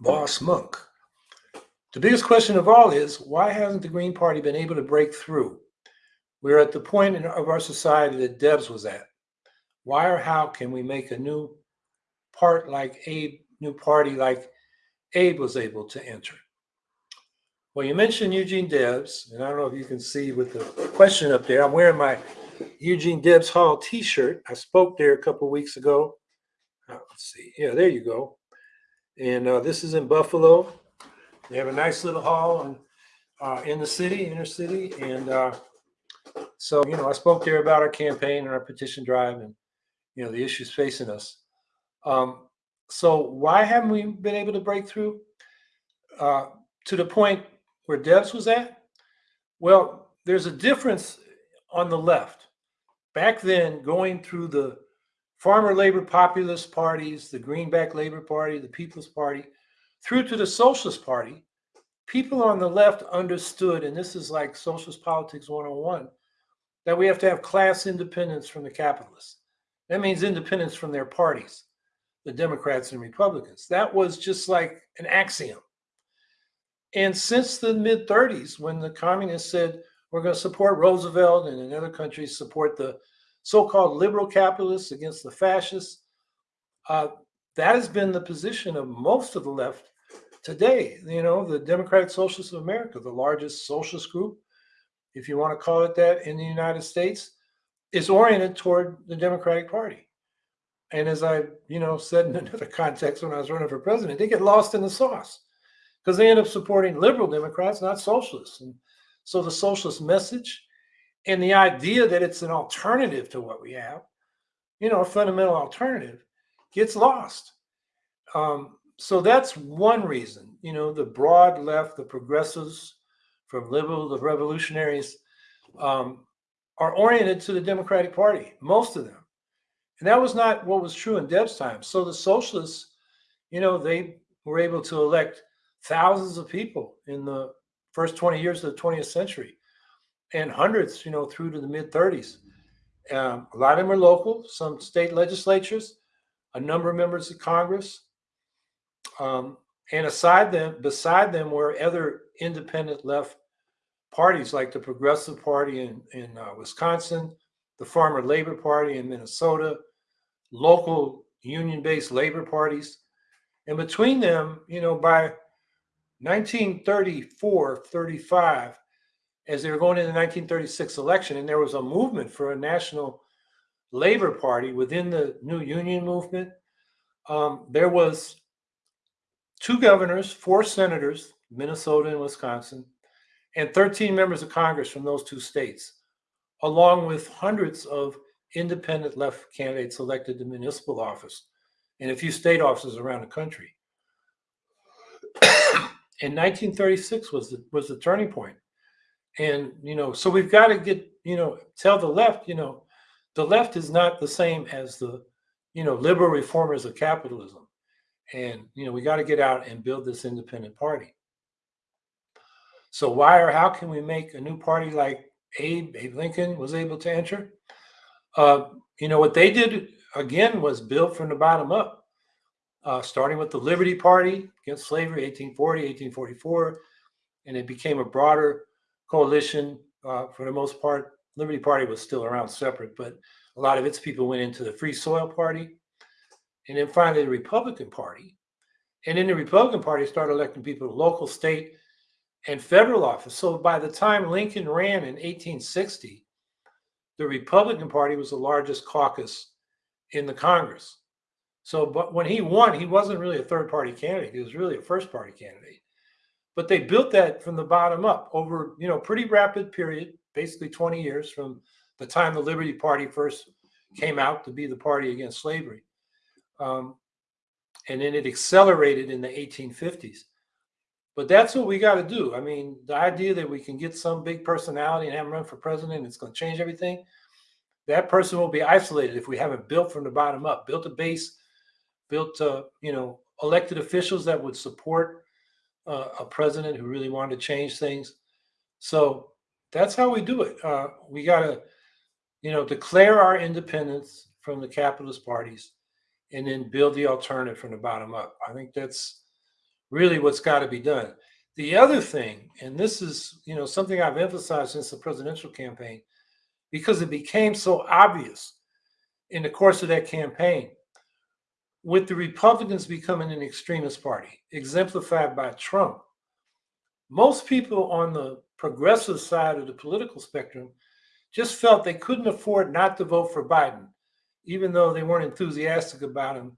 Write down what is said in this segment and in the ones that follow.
Boss Monk. The biggest question of all is why hasn't the Green Party been able to break through? We're at the point in, of our society that Debs was at. Why or how can we make a new part like Abe, new party like Abe was able to enter? Well, you mentioned Eugene Debs, and I don't know if you can see with the question up there. I'm wearing my Eugene Debs Hall T-shirt. I spoke there a couple weeks ago. Uh, let's see. Yeah, there you go. And uh, this is in Buffalo. They have a nice little hall and uh, in the city, inner city, and uh, so you know, I spoke there about our campaign and our petition drive, and you know, the issues facing us. Um, so why haven't we been able to break through uh, to the point where Debs was at? Well, there's a difference on the left. Back then, going through the farmer labor populist parties, the Greenback Labor Party, the People's Party, through to the Socialist Party, people on the left understood, and this is like socialist politics 101, that we have to have class independence from the capitalists. That means independence from their parties, the Democrats and Republicans. That was just like an axiom. And since the mid 30s, when the communists said, we're going to support Roosevelt and in other countries support the so called liberal capitalists against the fascists, uh, that has been the position of most of the left today. You know, the Democratic Socialists of America, the largest socialist group, if you want to call it that, in the United States, is oriented toward the Democratic Party. And as I, you know, said in another context when I was running for president, they get lost in the sauce because they end up supporting liberal Democrats, not socialists. And so the socialist message and the idea that it's an alternative to what we have, you know, a fundamental alternative, gets lost. Um, so that's one reason, you know, the broad left, the progressives, from liberal to revolutionaries, um, are oriented to the Democratic Party, most of them. And that was not what was true in Deb's time. So the socialists, you know, they were able to elect thousands of people in the first 20 years of the 20th century and hundreds, you know, through to the mid 30s. Um, a lot of them are local, some state legislatures, a number of members of Congress. Um, and aside them, beside them were other independent left parties like the Progressive Party in, in uh, Wisconsin, the Farmer Labor Party in Minnesota, local union-based labor parties. And between them, you know, by 1934, 35, as they were going into the 1936 election, and there was a movement for a national labor party within the new union movement. Um, there was two governors, four senators, Minnesota and Wisconsin, and 13 members of Congress from those two states, along with hundreds of independent left candidates elected to municipal office and a few state offices around the country. in 1936 was the, was the turning point. And, you know, so we've got to get, you know, tell the left, you know, the left is not the same as the, you know, liberal reformers of capitalism. And, you know, we got to get out and build this independent party. So why or how can we make a new party like Abe, Abe Lincoln was able to enter? Uh, you know, what they did, again, was built from the bottom up, uh, starting with the Liberty Party against slavery, 1840, 1844, and it became a broader coalition uh, for the most part. Liberty Party was still around separate, but a lot of its people went into the Free Soil Party, and then finally the Republican Party. And then the Republican Party started electing people to local, state, and federal office. So by the time Lincoln ran in 1860, the Republican Party was the largest caucus in the Congress. So, but when he won, he wasn't really a third party candidate. He was really a first party candidate. But they built that from the bottom up over, you know, pretty rapid period, basically 20 years from the time the Liberty Party first came out to be the party against slavery. Um, and then it accelerated in the 1850s. But that's what we got to do. I mean, the idea that we can get some big personality and have him run for president, and it's going to change everything. That person will be isolated if we haven't built from the bottom up, built a base, built, uh, you know, elected officials that would support uh, a president who really wanted to change things. So that's how we do it. Uh, we got to, you know, declare our independence from the capitalist parties and then build the alternative from the bottom up. I think that's really what's got to be done. The other thing, and this is, you know, something I've emphasized since the presidential campaign, because it became so obvious in the course of that campaign, with the Republicans becoming an extremist party, exemplified by Trump, most people on the progressive side of the political spectrum just felt they couldn't afford not to vote for Biden, even though they weren't enthusiastic about him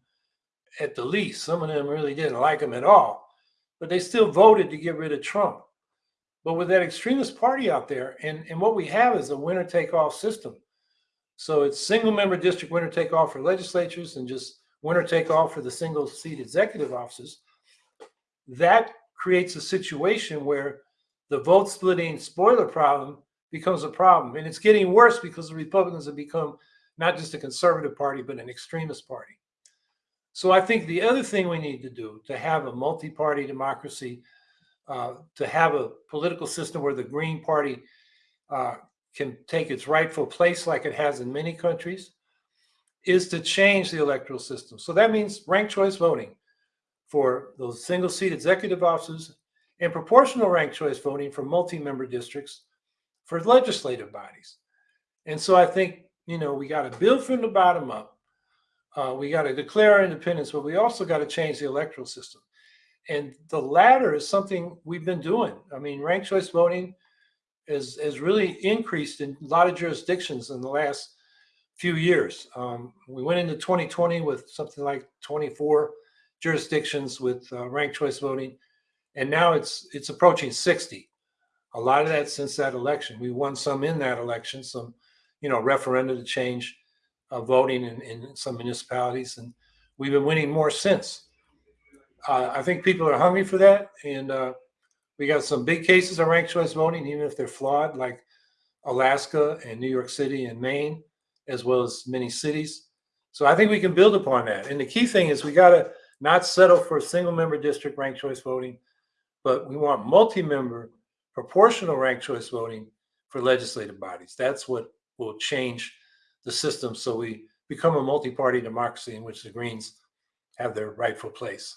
at the least. Some of them really didn't like him at all but they still voted to get rid of Trump. But with that extremist party out there, and, and what we have is a winner take all system. So it's single member district winner take all for legislatures and just winner take all for the single seat executive offices. That creates a situation where the vote splitting spoiler problem becomes a problem. And it's getting worse because the Republicans have become not just a conservative party, but an extremist party. So I think the other thing we need to do to have a multi-party democracy, uh, to have a political system where the Green Party uh, can take its rightful place like it has in many countries, is to change the electoral system. So that means ranked choice voting for those single seat executive offices and proportional ranked choice voting for multi-member districts for legislative bodies. And so I think, you know, we got to build from the bottom up uh, we got to declare our independence, but we also got to change the electoral system. And the latter is something we've been doing. I mean, ranked choice voting has, has really increased in a lot of jurisdictions in the last few years. Um, we went into 2020 with something like 24 jurisdictions with uh, ranked choice voting, and now it's it's approaching 60. A lot of that since that election. We won some in that election, some you know referenda to change uh, voting in, in some municipalities, and we've been winning more since. Uh, I think people are hungry for that, and uh, we got some big cases of ranked choice voting, even if they're flawed, like Alaska and New York City and Maine, as well as many cities. So I think we can build upon that. And the key thing is we got to not settle for single member district ranked choice voting, but we want multi-member proportional ranked choice voting for legislative bodies. That's what will change the system so we become a multi-party democracy in which the Greens have their rightful place.